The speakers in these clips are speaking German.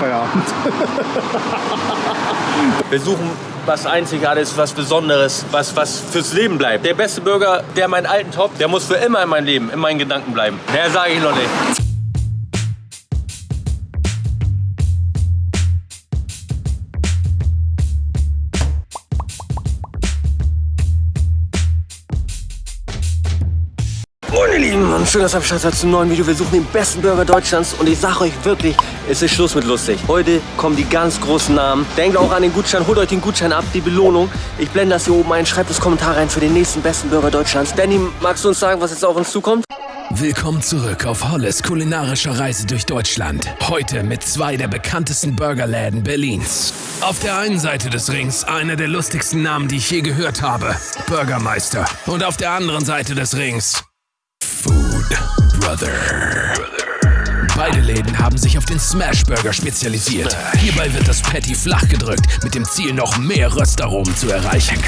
Feierabend. Wir suchen was Einzigartiges, was Besonderes, was, was fürs Leben bleibt. Der beste Burger, der meinen alten Top, der muss für immer in meinem Leben, in meinen Gedanken bleiben. Mehr sage ich noch nicht. Moin ihr Lieben und schön, dass ihr am Start seid zum neuen Video. Wir suchen den besten Burger Deutschlands und ich sage euch wirklich, es ist Schluss mit lustig. Heute kommen die ganz großen Namen. Denkt auch an den Gutschein, holt euch den Gutschein ab, die Belohnung. Ich blende das hier oben ein, schreibt das Kommentar rein für den nächsten besten Burger Deutschlands. Danny, magst du uns sagen, was jetzt auf uns zukommt? Willkommen zurück auf Holles kulinarischer Reise durch Deutschland. Heute mit zwei der bekanntesten Burgerläden Berlins. Auf der einen Seite des Rings einer der lustigsten Namen, die ich je gehört habe. Bürgermeister. Und auf der anderen Seite des Rings Food Brother. Beide Läden haben sich auf den Smash Burger spezialisiert. Hierbei wird das Patty flach gedrückt, mit dem Ziel, noch mehr Röstaromen zu erreichen.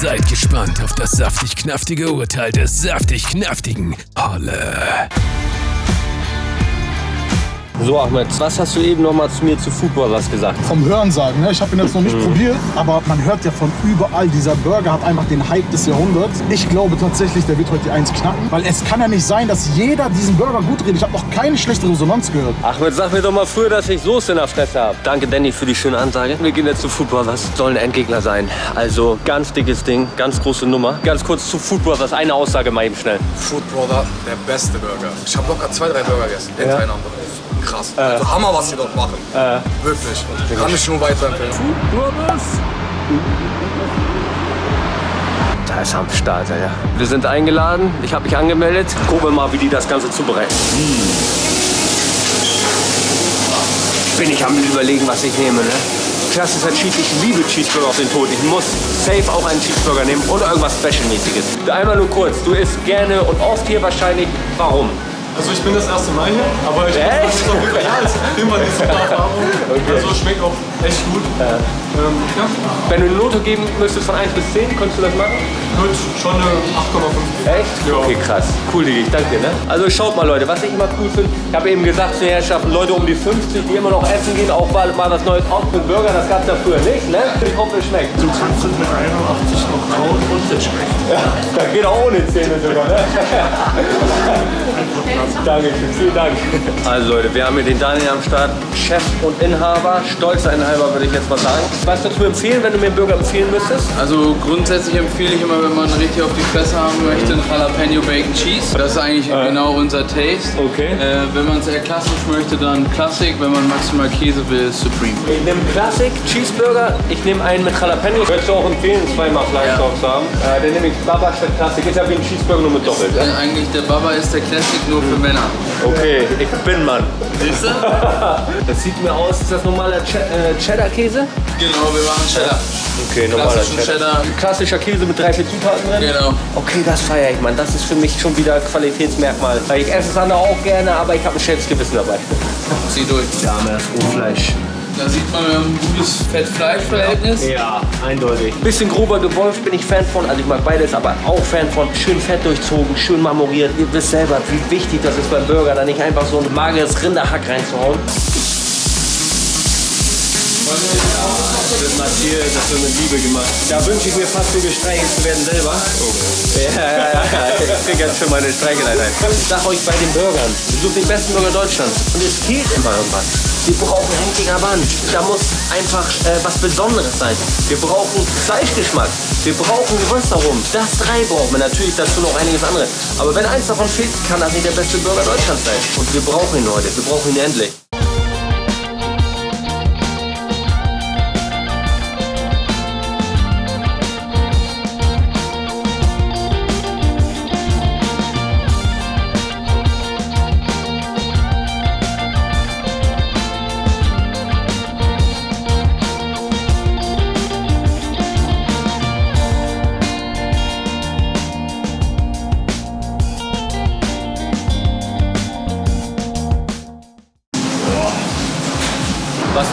Seid gespannt auf das saftig-knaftige Urteil des saftig-knaftigen Holle. So Ahmed, was hast du eben noch mal zu mir zu Football was gesagt? Vom Hörensagen, ne? ich habe ihn jetzt noch nicht probiert, aber man hört ja von überall, dieser Burger hat einfach den Hype des Jahrhunderts. Ich glaube tatsächlich, der wird heute die Eins knacken, weil es kann ja nicht sein, dass jeder diesen Burger gut redet. Ich habe noch keine schlechte Resonanz gehört. Ahmed, sag mir doch mal früher, dass ich Soße in der Fresse habe. Danke Danny für die schöne Ansage. Wir gehen jetzt zu Football, was soll ein Endgegner sein? Also ganz dickes Ding, ganz große Nummer. Ganz kurz zu Football, was eine Aussage mal eben schnell. Food Brother, der beste Burger. Ich habe locker zwei, drei Burger gegessen, hintereinander. Krass. Also Hammer, was sie dort machen. Wirklich. Kann ich nur weiterempfehlen. Da ist am Start, ja. Wir sind eingeladen, ich habe mich angemeldet. Gucken wir mal, wie die das Ganze zubereiten. Bin ich am überlegen, was ich nehme, ne? Klassischer Cheese, ich liebe Cheeseburger auf den Tod. Ich muss safe auch einen Cheeseburger nehmen und irgendwas Special-mäßiges. Einmal nur kurz, du isst gerne und oft hier wahrscheinlich. Warum? Also ich bin das erste Mal hier, aber ich Echt? muss sagen, es auch wirklich ja, es ist immer die super Erfahrung. Also schmeckt auch echt gut. Ähm, ja, Wenn du eine Note geben müsstest von 1 bis 10, könntest du das machen? wird schon eine 8,5. Echt? Ja. Okay, krass. Cool, Digi, ich danke dir. Ne? Also schaut mal, Leute, was ich immer cool finde, ich habe eben gesagt zu den Herrschaften, Leute um die 50, die immer noch essen gehen, auch mal, mal was Neues aus mit Burger, das gab es ja früher nicht, ne? Ich hoffe, es schmeckt. Du kannst es mit 81 noch kauen und es schmeckt. Da geht auch ohne Zähne sogar, ne? Dankeschön, vielen Dank. Also Leute, wir haben hier den Daniel am Start, Chef und Inhaber, stolzer Inhaber würde ich jetzt mal sagen. Was würdest du empfehlen, wenn du mir einen Burger empfehlen müsstest? Also grundsätzlich empfehle ich immer, wenn man richtig auf die Fresse haben möchte, einen Jalapeno Bacon Cheese. Das ist eigentlich genau unser Taste. Okay. Äh, wenn man es eher klassisch möchte, dann Classic. Wenn man maximal Käse will, Supreme. Ich nehme Classic Cheeseburger, ich nehme einen mit Jalapeno. Würdest du auch empfehlen, zweimal Fleisch Ja. drauf zu haben? Äh, den nehme ich Baba statt Classic. Ist ja wie ein Cheeseburger nur mit Doppelt. Äh, eigentlich der Baba ist der Classic nur für Männer. Okay, ich bin Mann. Siehst du? Das sieht mir aus, ist das normaler Ch äh, Cheddar-Käse? Genau, wir machen Cheddar. Okay, normaler Klassischen Cheddar. Klassischer Käse mit drei, vier Zutaten drin? Genau. Okay, das feiere ich, Mann. Das ist für mich schon wieder Qualitätsmerkmal. Weil ich esse andere auch gerne, aber ich habe ein schlechtes Gewissen dabei. Zieh durch. Wir das Rohfleisch. Da sieht man, wir haben ein gutes Fett-Fleisch-Verhältnis. Ja, eindeutig. Bisschen grober gewolft bin ich Fan von. Also ich mag beides, aber auch Fan von schön fett durchzogen, schön marmoriert. Ihr wisst selber, wie wichtig das ist beim Burger, da nicht einfach so ein mageres Rinderhack reinzuhauen. Das wird Matthias, das wird mit Liebe gemacht. Da wünsche ich mir fast so gestreichelt zu werden selber. Ja, ja, ja, ja. Ich krieg jetzt schon meine Streicheleinheit. Ich sag euch bei den Burgern, wir suchen den besten Burger Deutschlands. Und es fehlt immer irgendwas. Wir brauchen Henkinger Band. Da muss einfach äh, was Besonderes sein. Wir brauchen Fleischgeschmack. Wir brauchen Röstaromen. Das drei brauchen wir. Natürlich dazu noch einiges andere. Aber wenn eins davon fehlt, kann das nicht der beste Burger Deutschlands sein. Und wir brauchen ihn heute. Wir brauchen ihn endlich.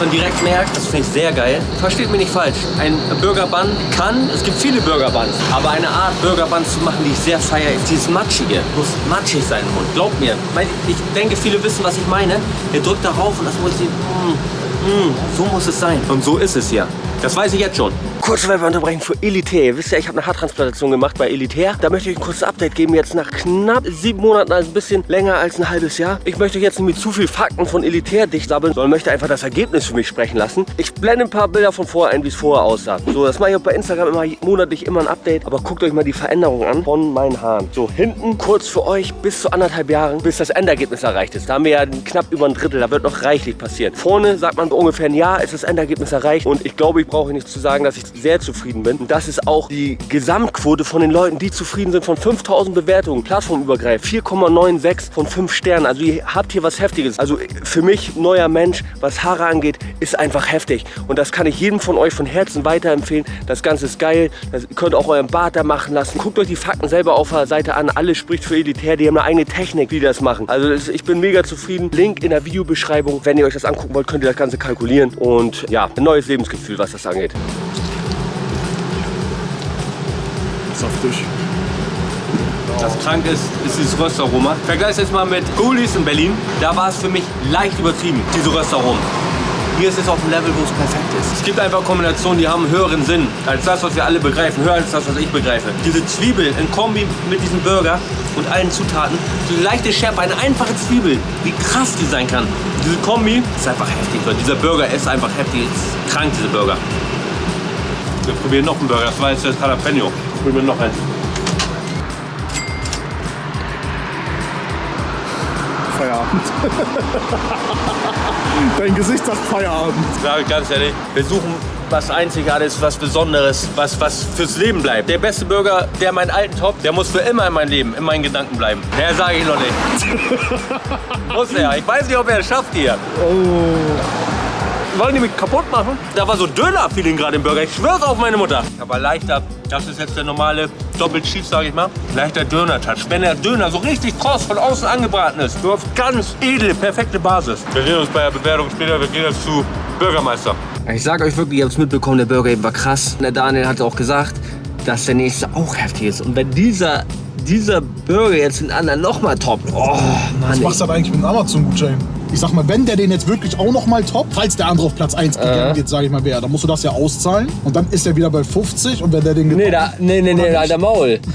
Man direkt merkt, das finde ich sehr geil. Versteht mich nicht falsch. Ein Burger Bun kann, es gibt viele Burger Buns, aber eine Art Burger Bun zu machen, die ich sehr feiere, ist dieses Matschige. Muss matschig sein im Mund. Glaubt mir. Weil Ich denke, viele wissen, was ich meine. Ihr drückt darauf und das muss ich. mm, So muss es sein. Und so ist es ja. Das weiß ich jetzt schon. Kurze Werbeunterbrechung für Elitaire. Wisst ihr, ich habe eine Haartransplantation gemacht bei Elitaire. Da möchte ich ein kurzes Update geben. Jetzt nach knapp sieben Monaten, also ein bisschen länger als ein halbes Jahr. Ich möchte euch jetzt nicht mit zu viel Fakten von Elitaire dicht sammeln, sondern möchte einfach das Ergebnis für mich sprechen lassen. Ich blende ein paar Bilder von vorher ein, wie es vorher aussah. So, das mache ich auch bei Instagram immer monatlich immer ein Update. Aber guckt euch mal die Veränderung an von meinen Haaren. So, hinten kurz für euch bis zu anderthalb Jahren, bis das Endergebnis erreicht ist. Da haben wir ja knapp über ein Drittel. Da wird noch reichlich passieren. Vorne sagt man ungefähr ein Jahr ist das Endergebnis erreicht. Und ich glaube, ich brauche nicht zu sagen, dass ich sehr zufrieden bin. Und das ist auch die Gesamtquote von den Leuten, die zufrieden sind, von 5000 Bewertungen, plattformübergreifend, 4,96 von 5 Sternen. Also ihr habt hier was Heftiges. Also für mich, neuer Mensch, was Haare angeht, ist einfach heftig. Und das kann ich jedem von euch von Herzen weiterempfehlen. Das Ganze ist geil. Das, ihr könnt auch euren Bart da machen lassen. Guckt euch die Fakten selber auf der Seite an. Alles spricht für Elitär. Die haben eine eigene Technik, die das machen. Also das, ich bin mega zufrieden. Link in der Videobeschreibung. Wenn ihr euch das angucken wollt, könnt ihr das Ganze kalkulieren. Und ja, ein neues Lebensgefühl, was das angeht. Saftig. Das krank ist, ist dieses Röstaroma. Vergleich jetzt mal mit Ghoulies in Berlin. Da war es für mich leicht übertrieben, diese Röstaromen. Hier ist es auf dem Level, wo es perfekt ist. Es gibt einfach Kombinationen, die haben einen höheren Sinn als das, was wir alle begreifen. Höher als das, was ich begreife. Diese Zwiebel in Kombi mit diesem Burger und allen Zutaten. Diese leichte Schärfe, eine einfache Zwiebel. Wie krass die sein kann. Diese Kombi ist einfach heftig. Leute. Dieser Burger ist einfach heftig. Ist krank, diese Burger. Wir probieren noch einen Burger. Das war jetzt das Jalapeno. Probieren wir noch eins. Feierabend. Dein Gesicht sagt Feierabend. Sage ich ganz ehrlich, wir suchen was Einzigartiges, was Besonderes, was, was fürs Leben bleibt. Der beste Burger, der meinen alten Top, der muss für immer in meinem Leben, in meinen Gedanken bleiben. Mehr sage ich noch nicht. muss er. Ich weiß nicht, ob er es schafft hier. Wollen die mich kaputt machen? Da war so Döner-Feeling gerade im Burger. Ich schwör's auf meine Mutter. Aber leichter, das ist jetzt der normale Doppel-Cheese, sage ich mal. Leichter Döner-Touch. Wenn der Döner so richtig kross von außen angebraten ist, du hast ganz edle, perfekte Basis. Wir sehen uns bei der Bewertung später. Wir gehen jetzt zu Bürgermeister. Ich sag euch wirklich, ihr habt es mitbekommen, der Burger eben war krass. Der Daniel hat auch gesagt, dass der nächste auch heftig ist. Und wenn dieser, dieser Burger jetzt den anderen nochmal toppt, oh Was Mann. machst du aber eigentlich mit einem Amazon-Gutschein? Ich sag mal, wenn der den jetzt wirklich auch noch mal toppt, falls der andere auf Platz 1 gegangen geht, sage ich mal wer, dann musst du das ja auszahlen. Und dann ist er wieder bei 50 und wenn der den Nee, da, nee, nee, nee, alter Maul.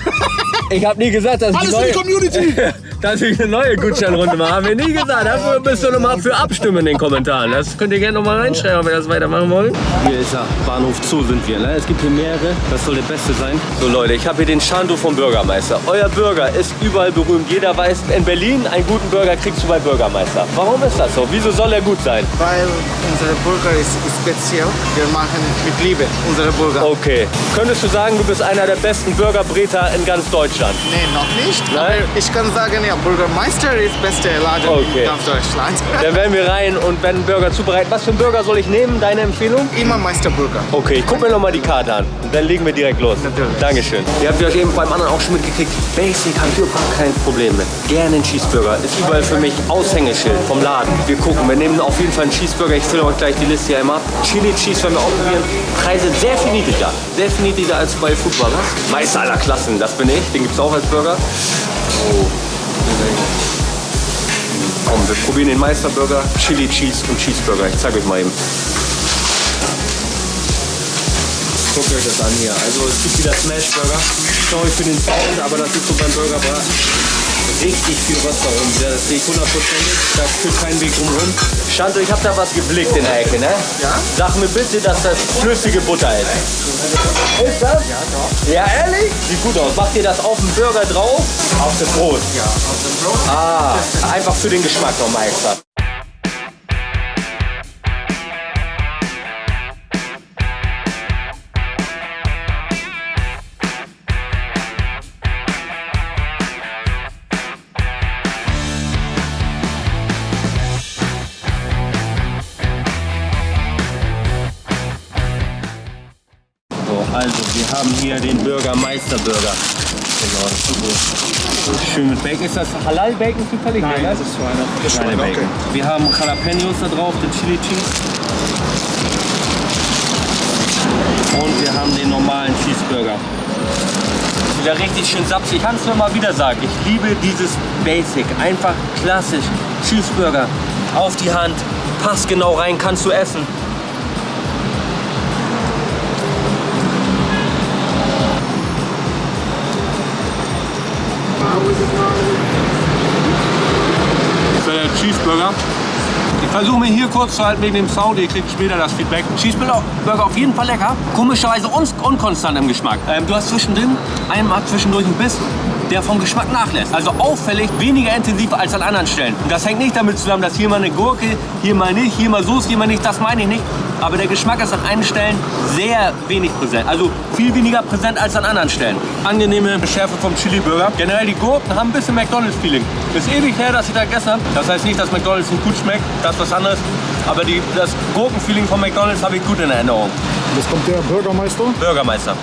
Ich hab nie gesagt, dass Alles ich für die neue, Community! dass ich eine neue Gutscheinrunde mache. Haben wir nie gesagt. Dafür müsst ihr noch mal für abstimmen in den Kommentaren. Das könnt ihr gerne noch mal reinschreiben, ob ihr das weitermachen wollt. Hier ist er, Bahnhof Zoo sind wir. Ne? Es gibt hier mehrere, das soll der beste sein. So Leute, ich habe hier den Shandu vom Bürgermeister. Euer Burger ist überall berühmt. Jeder weiß, in Berlin einen guten Burger kriegst du bei Bürgermeister. Warum ist das so? Wieso soll er gut sein? weil unser Burger ist speziell. Wir machen mit Liebe unsere Burger. Okay. Könntest du sagen, du bist einer der besten Burgerbreter in ganz Deutschland? Nee, noch nicht. Nein? Aber ich kann sagen, ja, Bürgermeister ist beste Laden Okay. in ganz Deutschland. Dann werden wir rein und werden einen Burger zubereiten. Was für einen Burger soll ich nehmen? Deine Empfehlung? Immer Meisterburger. Okay, ich guck mir noch mal die Karte an. Und dann legen wir direkt los. Natürlich. Dankeschön. Ihr habt ja euch eben beim anderen auch schon mitgekriegt. Basic habe ich überhaupt kein Problem mit. Gerne ein Cheeseburger. Ist überall für mich Aushängeschild vom Laden. Wir gucken. Wir nehmen auf jeden Fall einen Cheeseburger. Ich fülle euch gleich die Liste hier einmal ab. Chili Cheese werden wir auch probieren. Preise sehr viel niedriger. Sehr viel niedriger als bei Foodburgers. Meister aller Klassen, das bin ich. Den gibt es auch als Burger. Oh. Komm, wir probieren den Meisterburger, Chili Cheese und Cheeseburger. Ich zeige euch mal eben. Guckt euch das an hier. Also es gibt wieder Smashburger. Sorry für den Sound, aber das ist so beim Burgerbraten. Richtig viel Wasser rum. Ja, das sehe ich hundertprozentig. Da führt kein Weg drumherum. Shanto, ich habe da was geblickt in der Ecke, ne? Ja? Sag mir bitte, dass das flüssige Butter ist. Ist das? Ja, doch. Ja, ehrlich? Sieht gut aus. Macht ihr das auf den Burger drauf? Auf das Brot? Ja, auf dem Brot. Ah, einfach für den Geschmack nochmal extra. Bürgermeister-Burger. Genau, das ist gut. Schön mit Bacon. Ist das Halal-Bacon zufällig? Nein, das ist Schweine. Schweine-Bacon. Wir haben Jalapenos da drauf, den Chili Cheese. Und wir haben den normalen Cheeseburger. Wieder richtig schön sapsig. Ich kann es nur mal wieder sagen. Ich liebe dieses Basic. Einfach klassisch. Cheeseburger auf die Hand. passt genau rein, kannst du essen. Cheeseburger. Versuche mir hier kurz zu halten wegen dem Sound, ihr kriegt später das Feedback. Cheeseburger auf jeden Fall lecker. Komischerweise un unkonstant im Geschmack. Ähm, du hast zwischendrin einmal zwischendurch ein Biss, der vom Geschmack nachlässt. Also auffällig weniger intensiv als an anderen Stellen. Und das hängt nicht damit zusammen, dass hier mal eine Gurke, hier mal nicht, hier mal Soße, hier mal nicht. Das meine ich nicht. Aber der Geschmack ist an einigen Stellen sehr wenig präsent. Also viel weniger präsent als an anderen Stellen. Angenehme Schärfe vom Chili-Burger. Generell die Gurken haben ein bisschen McDonalds-Feeling. Ist ewig her, dass ich da gegessen habe. Das heißt nicht, dass McDonalds nicht gut schmeckt. Das was anderes. Aber die, das Gurkenfeeling von McDonalds habe ich gut in Erinnerung. Jetzt kommt der Bürgermeister. Bürgermeister.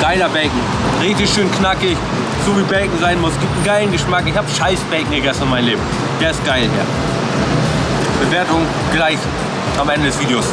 Geiler Bacon. Richtig schön knackig. So wie Bacon sein muss. Gibt einen geilen Geschmack. Ich habe scheiß Bacon gegessen in meinem Leben. Der ist geil hier. Bewertung gleich am Ende des Videos.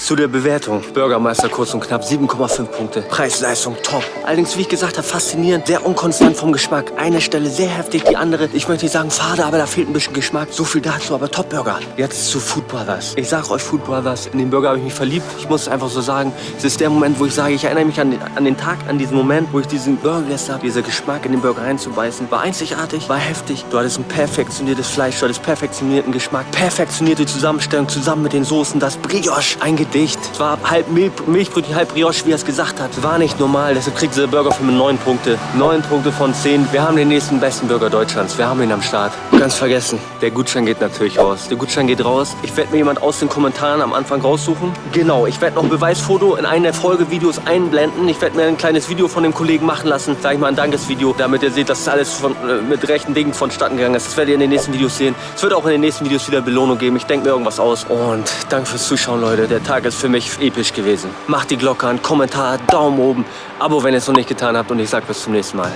Zu der Bewertung. Bürgermeister kurz und knapp 7,5 Punkte. Preis-Leistung top. Allerdings, wie ich gesagt habe, faszinierend. Sehr unkonstant vom Geschmack. Eine Stelle sehr heftig, die andere, ich möchte nicht sagen fade, aber da fehlt ein bisschen Geschmack. So viel dazu, aber Top-Burger. Jetzt zu Food Brothers. Ich sage euch Food Brothers, in den Burger habe ich mich verliebt. Ich muss es einfach so sagen. Es ist der Moment, wo ich sage, ich erinnere mich an den, an den Tag, an diesen Moment, wo ich diesen Burger gegessen habe. Dieser Geschmack in den Burger reinzubeißen. War einzigartig, war heftig. Du hattest ein perfektioniertes Fleisch, du hattest perfektionierten Geschmack. Perfektionierte Zusammenstellung zusammen mit den Soßen. Das Brioche, ein Gedicht. Es war halb Mil Milchbrötchen, halb Brioche, wie er es gesagt hat. War nicht normal, deshalb kriegt dieser Burger für mich 9 Punkte. 9 Punkte von 10. Wir haben den nächsten besten Burger Deutschlands. Wir haben ihn am Start. Ganz vergessen, der Gutschein geht natürlich raus. Der Gutschein geht raus. Ich werde mir jemand aus den Kommentaren am Anfang raussuchen. Genau, ich werde noch ein Beweisfoto in einen der Folgevideos einblenden. Ich werde mir ein kleines Video von dem Kollegen machen lassen. Sag ich mal ein Dankesvideo, damit ihr seht, dass das alles von, äh, mit rechten Dingen vonstatten gegangen ist. Das werdet ihr in den nächsten Videos sehen. Es wird auch in den nächsten Videos wieder Belohnung geben. Ich denke mir irgendwas aus. Und danke fürs Zuschauen, Leute. Der Tag ist für mich episch gewesen. Macht die Glocke an, Kommentar, Daumen oben, Abo, wenn ihr es noch nicht getan habt und ich sage bis zum nächsten Mal.